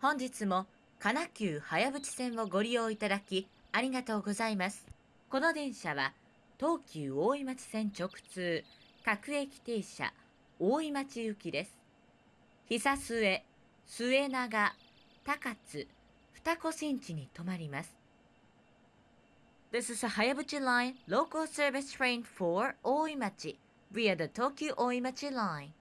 本日も神奈急早淵線をご利用いただきありがとうございます。この電車は東急大井町線直通各駅停車大井町行きです。久末、末長、高津、二子新地に停まります。This is a Hayabuchi Line local service train for 大井町 via the Tokyo 大井町 line.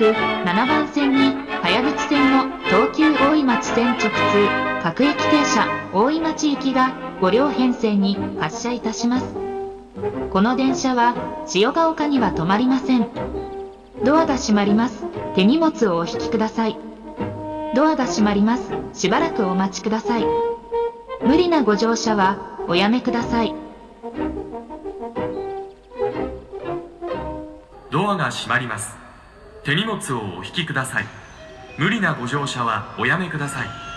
まもなく7番線に早口線の東急大井町線直通各駅停車大井町行きが5両編成に発車いたします。この電車は千代ヶ丘には止まりません。ドアが閉まります。手荷物をお引きください。ドアが閉まります。しばらくお待ちください。無理なご乗車はおやめください。ドアが閉まります手荷物をお引きください。無理なご乗車はおやめください。